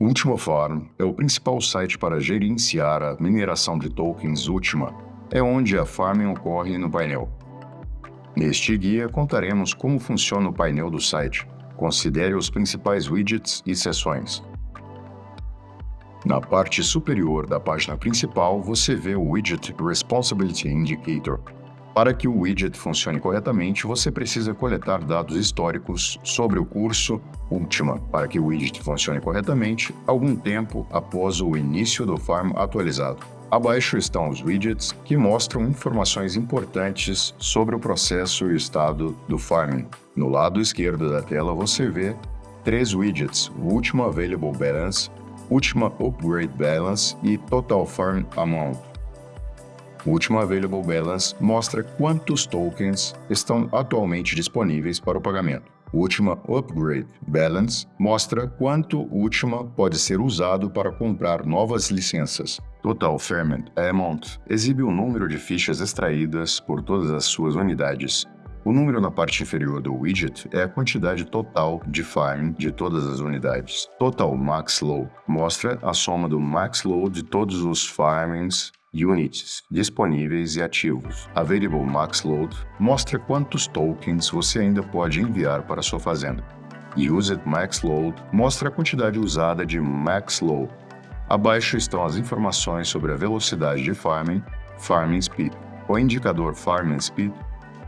Ultima Farm é o principal site para gerenciar a mineração de tokens Ultima. É onde a farming ocorre no painel. Neste guia, contaremos como funciona o painel do site. Considere os principais widgets e seções. Na parte superior da página principal, você vê o widget Responsibility Indicator, para que o widget funcione corretamente, você precisa coletar dados históricos sobre o curso Ultima para que o widget funcione corretamente algum tempo após o início do farm atualizado. Abaixo estão os widgets que mostram informações importantes sobre o processo e estado do farming. No lado esquerdo da tela você vê três widgets, Ultima Available Balance, Ultima Upgrade Balance e Total Farm Amount. O último Available Balance mostra quantos tokens estão atualmente disponíveis para o pagamento. O último Upgrade Balance mostra quanto Ultima pode ser usado para comprar novas licenças. Total Ferment Amount exibe o número de fichas extraídas por todas as suas unidades. O número na parte inferior do widget é a quantidade total de farming de todas as unidades. Total Max Load mostra a soma do max load de todos os farmings units disponíveis e ativos. Available Max Load mostra quantos tokens você ainda pode enviar para sua fazenda. Used Max Load mostra a quantidade usada de Max Load. Abaixo estão as informações sobre a velocidade de farming, Farming Speed. O indicador Farming Speed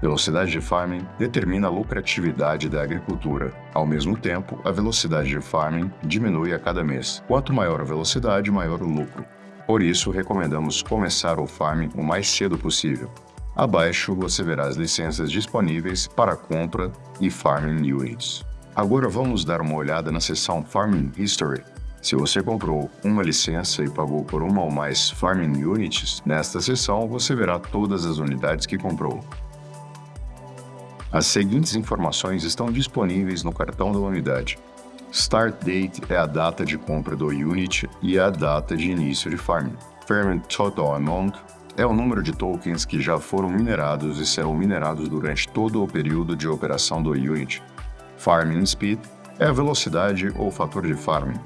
Velocidade de farming determina a lucratividade da agricultura. Ao mesmo tempo, a velocidade de farming diminui a cada mês. Quanto maior a velocidade, maior o lucro. Por isso, recomendamos começar o farming o mais cedo possível. Abaixo você verá as licenças disponíveis para compra e Farming Units. Agora vamos dar uma olhada na seção Farming History. Se você comprou uma licença e pagou por uma ou mais Farming Units, nesta seção você verá todas as unidades que comprou. As seguintes informações estão disponíveis no cartão da unidade. Start date é a data de compra do unit e a data de início de farming. Ferment Total Amount é o número de tokens que já foram minerados e serão minerados durante todo o período de operação do unit. Farming Speed é a velocidade ou fator de farming.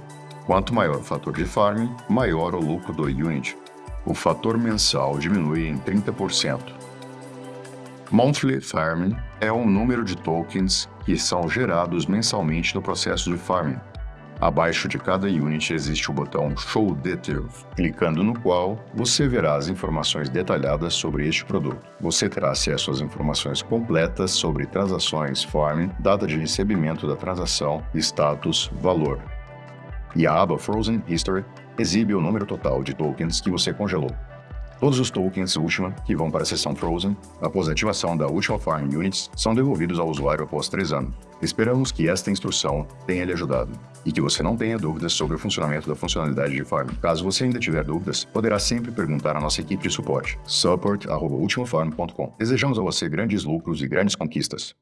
Quanto maior o fator de farming, maior o lucro do unit. O fator mensal diminui em 30%. Monthly Farming é o número de tokens que são gerados mensalmente no processo de farming. Abaixo de cada unit existe o botão Show Details, clicando no qual você verá as informações detalhadas sobre este produto. Você terá acesso às informações completas sobre transações farming, data de recebimento da transação, status, valor. E a aba Frozen History exibe o número total de tokens que você congelou. Todos os tokens Ultima que vão para a seção Frozen, após a ativação da Ultima Farm Units, são devolvidos ao usuário após 3 anos. Esperamos que esta instrução tenha lhe ajudado e que você não tenha dúvidas sobre o funcionamento da funcionalidade de Farm. Caso você ainda tiver dúvidas, poderá sempre perguntar à nossa equipe de suporte, support.ultimafarm.com. Desejamos a você grandes lucros e grandes conquistas.